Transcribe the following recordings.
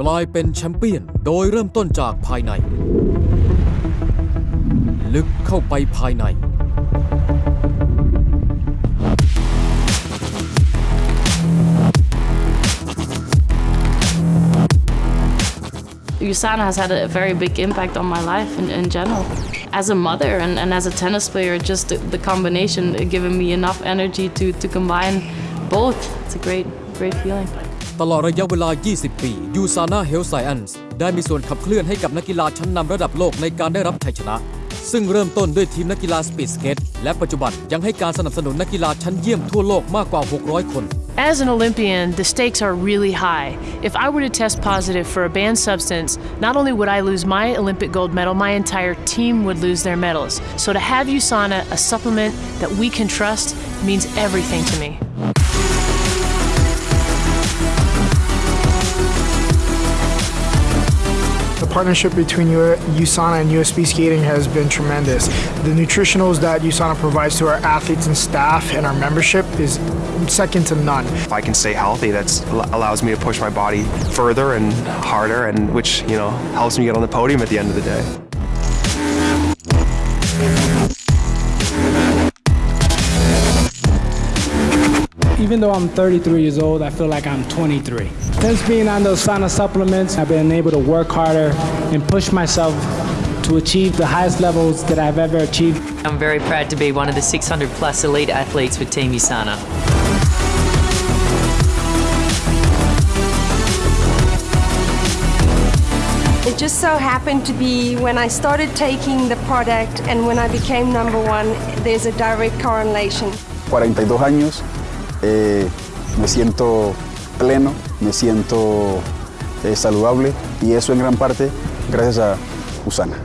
กลายเป็นแชมเปี้ยน โดยเริ่มต้นจากภายใน ลึกเข้าไปภายใน USANA has had a very big impact on my life in, in general. As a mother and, and as a tennis player, just the, the combination uh, giving me enough energy to, to combine both. It's a great, great feeling. ตลอดระยะเวลา 20 ปียูซานาเฮลไซแอนส์ได้มีส่วนขับเคลื่อนให้กับนักกีฬาชั้นนำระดับโลกในการได้รับชัยชนะ ซึ่งเริ่มต้นด้วยทีมนักกีฬาสปีดสเกตและปัจจุบันยังให้การสนับสนุนนักกีฬาชั้นเยี่ยมทั่วโลกมากกว่า 600 คน As an Olympian, the stakes are really high. If I were to test positive for a banned substance, not only would I lose my Olympic gold medal, my entire team would lose their medals. So to have USANA, a supplement that we can trust, means everything to me. The partnership between USANA and US Speedskating has been tremendous. The nutritionals that USANA provides to our athletes and staff and our membership is second to none. If I can stay healthy, that allows me to push my body further and harder, and which you know helps me get on the podium at the end of the day. Even though I'm 33 years old, I feel like I'm 23. Since being on those USANA supplements, I've been able to work harder and push myself to achieve the highest levels that I've ever achieved. I'm very proud to be one of the 600 plus elite athletes with Team USANA. It just so happened to be when I started taking the product and when I became number one, there's a direct correlation. 42 años, eh, me siento pleno, me siento eh, saludable y eso en gran parte gracias a USANA.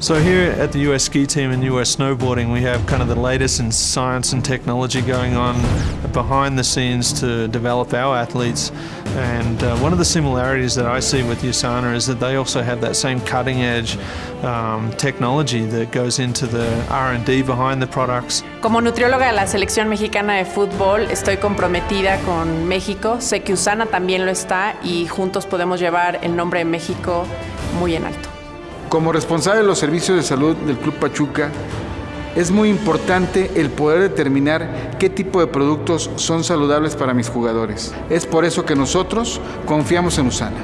So here at the US ski team and US snowboarding, we have kind of the latest in science and technology going on behind the scenes to develop our athletes. And uh, one of the similarities that I see with USANA is that they also have that same cutting edge um, technology that goes into the R&D behind the products. Como nutrióloga de la selección mexicana de fútbol, estoy comprometida con México. Sé que USANA también lo está y juntos podemos llevar el nombre de México muy en alto. Como responsable de los servicios de salud del Club Pachuca, es muy importante el poder determinar qué tipo de productos son saludables para mis jugadores. Es por eso que nosotros confiamos en USANA.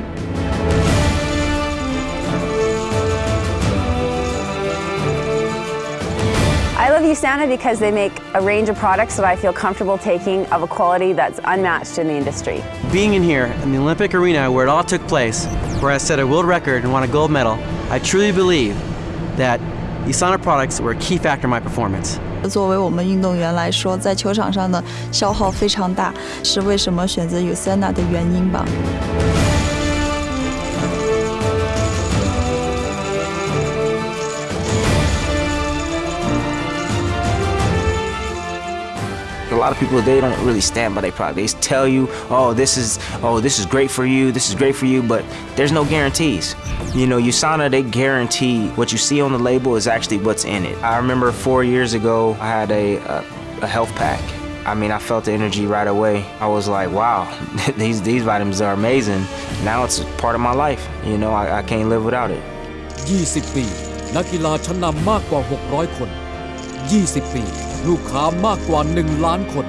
I love USANA because they make a range of products that I feel comfortable taking of a quality that's unmatched in the industry. Being in here in the Olympic arena where it all took place, where I set a world record and won a gold medal, I truly believe that USANA products were a key factor in my performance. 作为我们运动员来说，在球场上的消耗非常大，是为什么选择 Usana 的原因吧。lot of people they don't really stand by their product. They tell you, "Oh, this is oh, this is great for you. This is great for you," but there's no guarantees. You know, USANA they guarantee what you see on the label is actually what's in it. I remember 4 years ago I had a a, a health pack. I mean, I felt the energy right away. I was like, "Wow, these these vitamins are amazing." Now it's part of my life. You know, I, I can't live without it. 20 ปี นักกีฬาชั้นนำมากกว่า 600 คน 20 ปี ลูกค้ามากกว่า 1 ล้านคน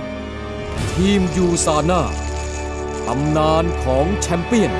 ทีมยูซาน่าตำนานของแชมเปี้ยน